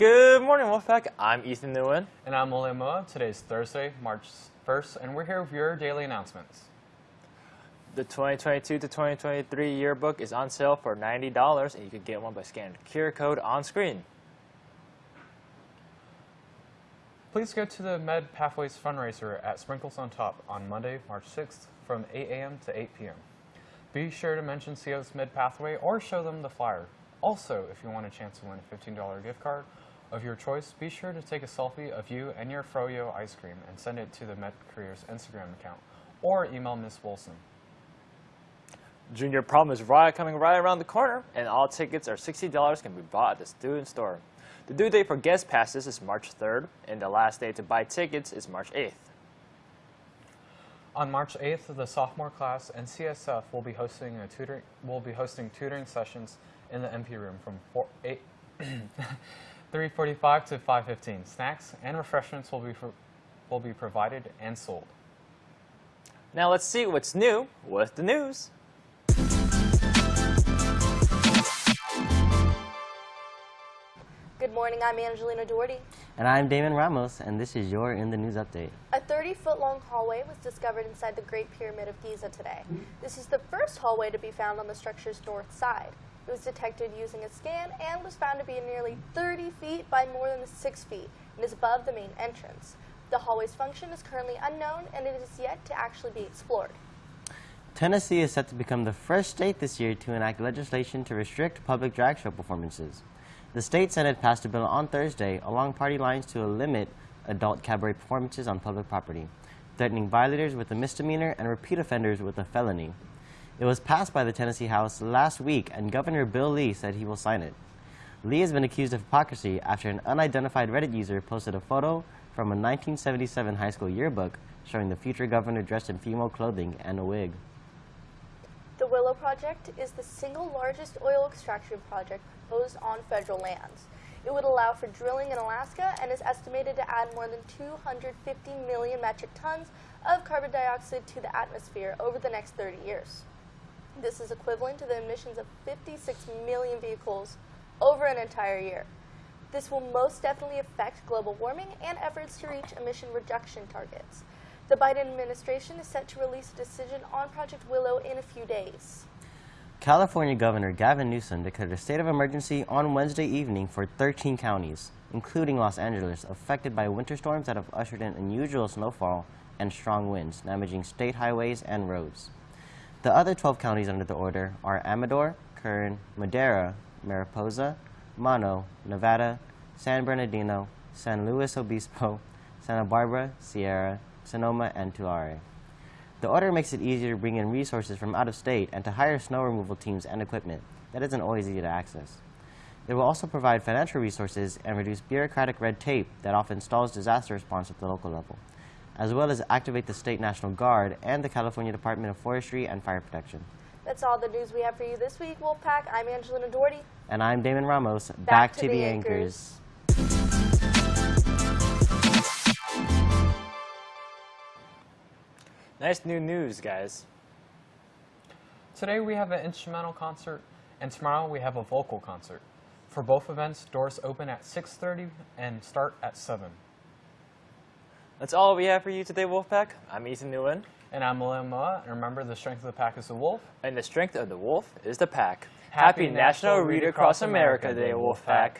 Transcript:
Good morning, Wolfpack. I'm Ethan Nguyen. And I'm Ole Moa. Today's Thursday, March 1st, and we're here with your daily announcements. The 2022 to 2023 yearbook is on sale for $90, and you can get one by scanning the QR code on screen. Please go to the Med Pathways fundraiser at Sprinkles on Top on Monday, March 6th from 8 a.m. to 8 p.m. Be sure to mention CO's Med Pathway or show them the flyer. Also, if you want a chance to win a $15 gift card of your choice, be sure to take a selfie of you and your Froyo ice cream and send it to the Med Careers Instagram account or email Miss Wilson. Junior Prom is right coming right around the corner, and all tickets are $60 can be bought at the student store. The due date for guest passes is March 3rd, and the last day to buy tickets is March 8th. On March 8th, the sophomore class and CSF will be hosting a tutoring will be hosting tutoring sessions in the MP room from 4, 8 3:45 to 5:15. Snacks and refreshments will be will be provided and sold. Now let's see what's new with the news. Good morning, I'm Angelina Doherty. And I'm Damon Ramos, and this is your In the News Update. A 30-foot-long hallway was discovered inside the Great Pyramid of Giza today. This is the first hallway to be found on the structure's north side. It was detected using a scan and was found to be nearly 30 feet by more than 6 feet and is above the main entrance. The hallway's function is currently unknown and it is yet to actually be explored. Tennessee is set to become the first state this year to enact legislation to restrict public drag show performances. The state Senate passed a bill on Thursday along party lines to limit adult cabaret performances on public property, threatening violators with a misdemeanor and repeat offenders with a felony. It was passed by the Tennessee House last week, and Governor Bill Lee said he will sign it. Lee has been accused of hypocrisy after an unidentified Reddit user posted a photo from a 1977 high school yearbook showing the future governor dressed in female clothing and a wig. The Willow Project is the single largest oil extraction project proposed on federal lands. It would allow for drilling in Alaska and is estimated to add more than 250 million metric tons of carbon dioxide to the atmosphere over the next 30 years. This is equivalent to the emissions of 56 million vehicles over an entire year. This will most definitely affect global warming and efforts to reach emission reduction targets. The Biden administration is set to release a decision on Project Willow in a few days. California Governor Gavin Newsom declared a state of emergency on Wednesday evening for 13 counties, including Los Angeles, affected by winter storms that have ushered in unusual snowfall and strong winds, damaging state highways and roads. The other 12 counties under the order are Amador, Kern, Madera, Mariposa, Mono, Nevada, San Bernardino, San Luis Obispo, Santa Barbara, Sierra, Sonoma, and Tulare. The order makes it easier to bring in resources from out of state and to hire snow removal teams and equipment that isn't always easy to access. It will also provide financial resources and reduce bureaucratic red tape that often stalls disaster response at the local level, as well as activate the State National Guard and the California Department of Forestry and Fire Protection. That's all the news we have for you this week, Wolfpack. I'm Angelina Doherty. And I'm Damon Ramos. Back, Back to, the, anchors. Nice new news, guys. Today we have an instrumental concert, and tomorrow we have a vocal concert. For both events, doors open at 6.30 and start at 7. That's all we have for you today, Wolfpack. I'm Ethan Nguyen. And I'm William Moa, and remember the strength of the pack is the wolf. And the strength of the wolf is the pack. Happy National Read Across America Day, Wolfpack.